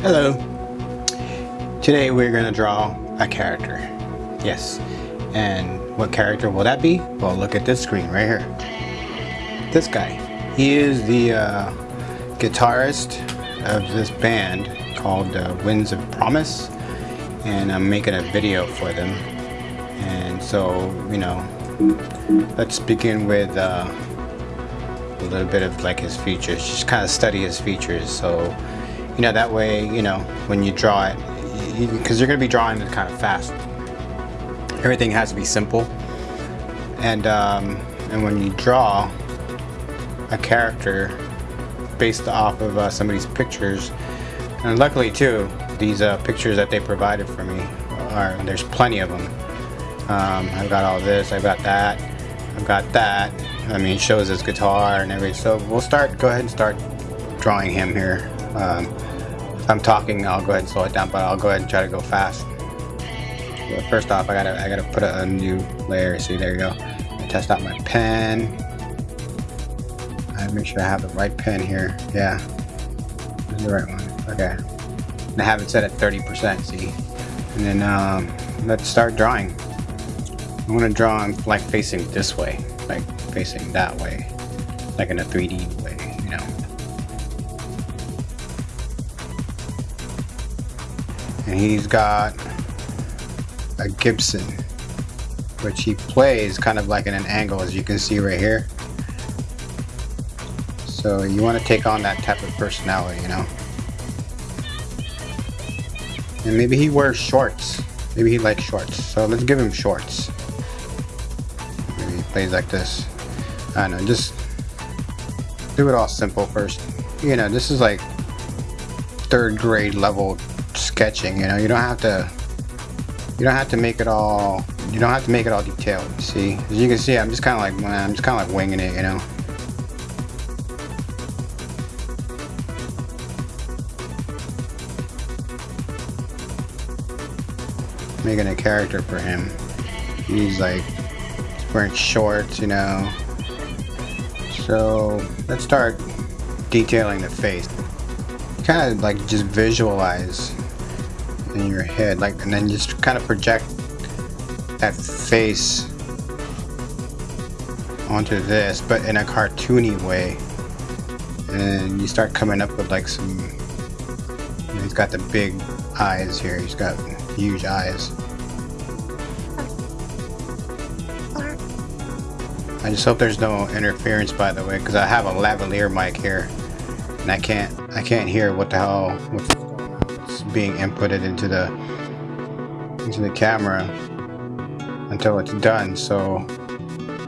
Hello. Today we're going to draw a character. Yes. And what character will that be? Well, look at this screen right here. This guy. He is the uh, guitarist of this band called uh, Winds of Promise. And I'm making a video for them. And so, you know, let's begin with uh, a little bit of like his features. Just kind of study his features. So, you know that way you know when you draw it because you, you're gonna be drawing it kind of fast. Everything has to be simple. And um, and when you draw a character based off of uh, some of these pictures and luckily too these uh, pictures that they provided for me are there's plenty of them um, I've got all this I've got that I've got that. I mean shows his guitar and everything. So we'll start go ahead and start drawing him here um, I'm talking, I'll go ahead and slow it down, but I'll go ahead and try to go fast. But first off, I gotta I gotta put a, a new layer. See, there you go. test out my pen. I make sure I have the right pen here. Yeah, this is the right one. Okay. And I have it set at 30%. See, and then um, let's start drawing. I want to draw like facing this way, like facing that way, like in a 3D he's got a Gibson which he plays kind of like in an angle as you can see right here. So you want to take on that type of personality you know? And maybe he wears shorts. Maybe he likes shorts. So let's give him shorts. Maybe he plays like this. I don't know just do it all simple first. You know this is like third grade level sketching, you know, you don't have to you don't have to make it all you don't have to make it all detailed, see? As you can see, I'm just kinda like I'm just kinda like winging it, you know. Making a character for him. He's like he's wearing shorts, you know. So let's start detailing the face. Kind of like just visualize in your head like and then just kind of project that face onto this but in a cartoony way. And you start coming up with like some you know, he's got the big eyes here he's got huge eyes. I just hope there's no interference by the way because I have a lavalier mic here and I can't I can't hear what the hell what's being inputted into the into the camera until it's done so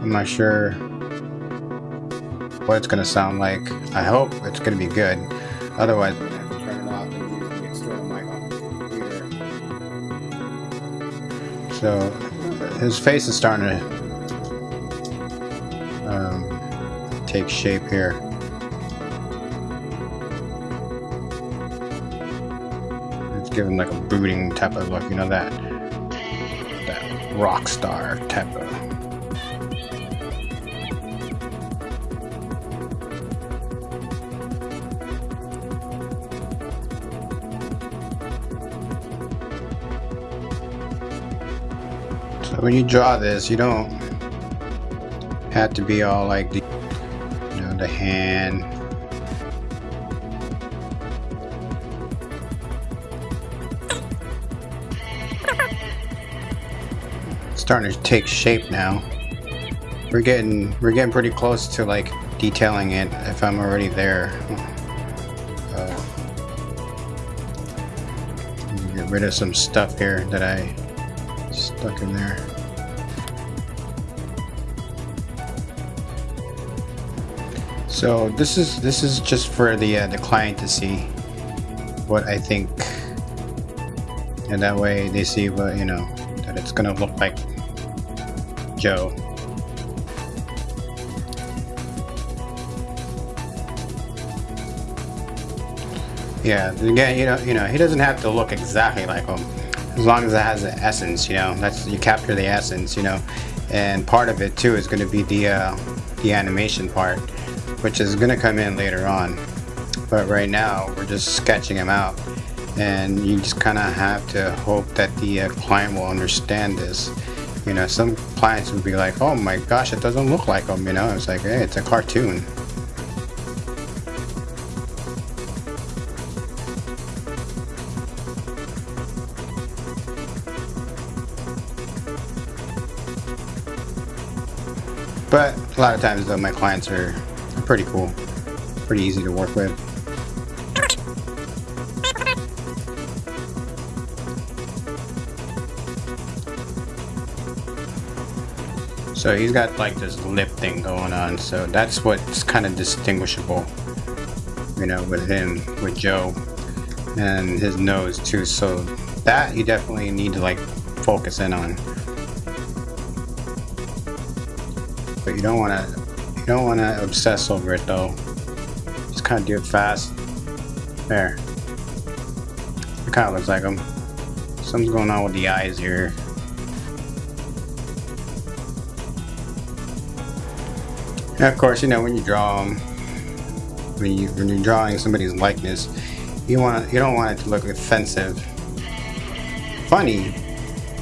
I'm not sure what it's gonna sound like. I hope it's gonna be good. Otherwise so his face is starting to um, take shape here give him like a brooding type of look, you know that that rock star type of. So when you draw this, you don't have to be all like the, you know, the hand starting to take shape now. We're getting we're getting pretty close to like detailing it if I'm already there. Uh, get rid of some stuff here that I stuck in there. So this is this is just for the uh, the client to see what I think, and that way they see what you know that it's gonna look like Joe. Yeah, again, you know, you know, he doesn't have to look exactly like him, as long as it has the essence. You know, that's you capture the essence. You know, and part of it too is going to be the uh, the animation part, which is going to come in later on. But right now, we're just sketching him out, and you just kind of have to hope that the uh, client will understand this you know some clients would be like oh my gosh it doesn't look like them you know it's like hey it's a cartoon But a lot of times though my clients are, are pretty cool, pretty easy to work with. So he's got like this lip thing going on, so that's what's kind of distinguishable, you know, with him, with Joe, and his nose too. So that you definitely need to like focus in on. But you don't want to, you don't want to obsess over it though. Just kind of do it fast. There. It kind of looks like him. Something's going on with the eyes here. And of course, you know, when you draw them, when, you, when you're drawing somebody's likeness, you want you don't want it to look offensive. Funny,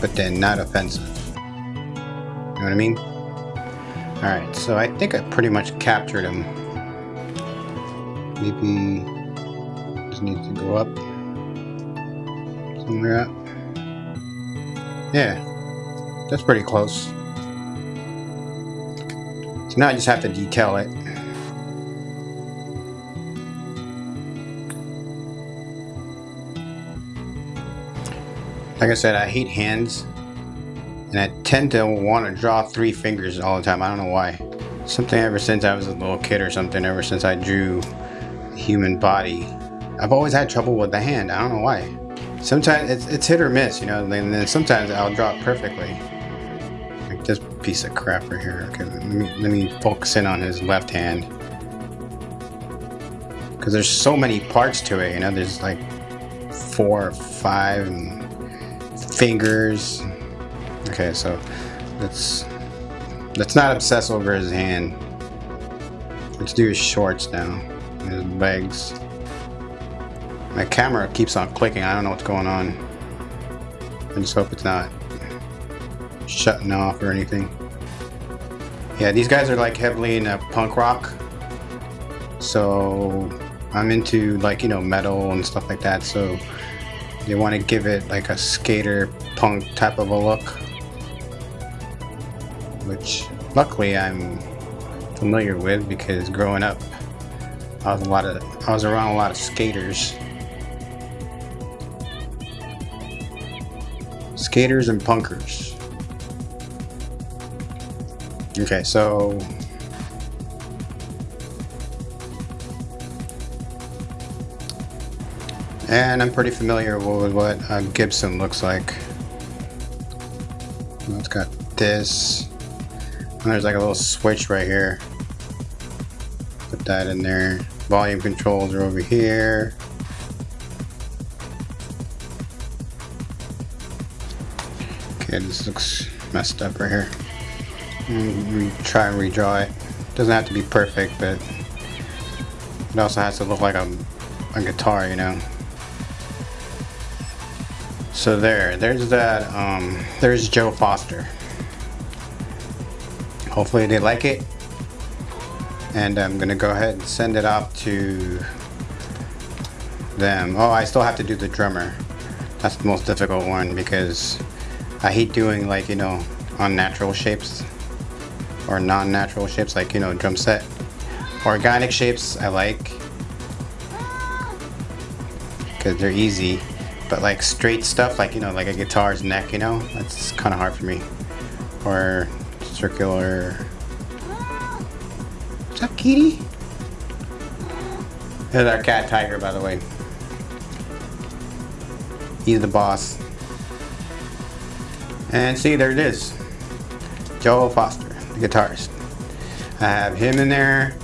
but then not offensive. You know what I mean? Alright, so I think I pretty much captured him. Maybe just needs to go up. Somewhere up. Yeah, that's pretty close. Now I just have to detail it. Like I said, I hate hands. And I tend to want to draw three fingers all the time. I don't know why. Something ever since I was a little kid or something, ever since I drew human body. I've always had trouble with the hand. I don't know why. Sometimes it's, it's hit or miss, you know, and then sometimes I'll draw it perfectly piece of crap right here. Okay, let me, let me focus in on his left hand. Because there's so many parts to it, you know, there's like four or five fingers. Okay, so let's let's not obsess over his hand. Let's do his shorts now. His legs. My camera keeps on clicking. I don't know what's going on. I just hope it's not shutting off or anything. Yeah, these guys are like heavily in a punk rock. So I'm into like, you know, metal and stuff like that. So they want to give it like a skater punk type of a look. Which luckily I'm familiar with because growing up I was a lot of I was around a lot of skaters. Skaters and punkers. Okay, so and I'm pretty familiar with what a Gibson looks like. It's got this. And there's like a little switch right here. Put that in there. Volume controls are over here. Okay, this looks messed up right here try and redraw it. Doesn't have to be perfect, but it also has to look like a, a guitar, you know. So there, there's that, um, there's Joe Foster. Hopefully they like it. And I'm gonna go ahead and send it off to them. Oh, I still have to do the drummer. That's the most difficult one because I hate doing like, you know, unnatural shapes or non-natural shapes like, you know, drum set. Organic shapes I like because they're easy, but like straight stuff like, you know, like a guitar's neck, you know, that's kind of hard for me. Or circular. What's up, kitty? There's our cat Tiger, by the way. He's the boss. And see, there it is. Joe Foster guitarist. I have him in there.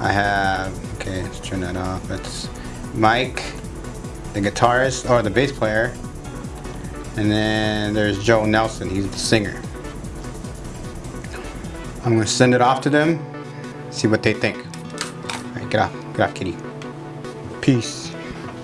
I have, okay, let's turn that off. It's Mike, the guitarist, or the bass player. And then there's Joe Nelson, he's the singer. I'm gonna send it off to them, see what they think. All right, get off, get off kitty. Peace.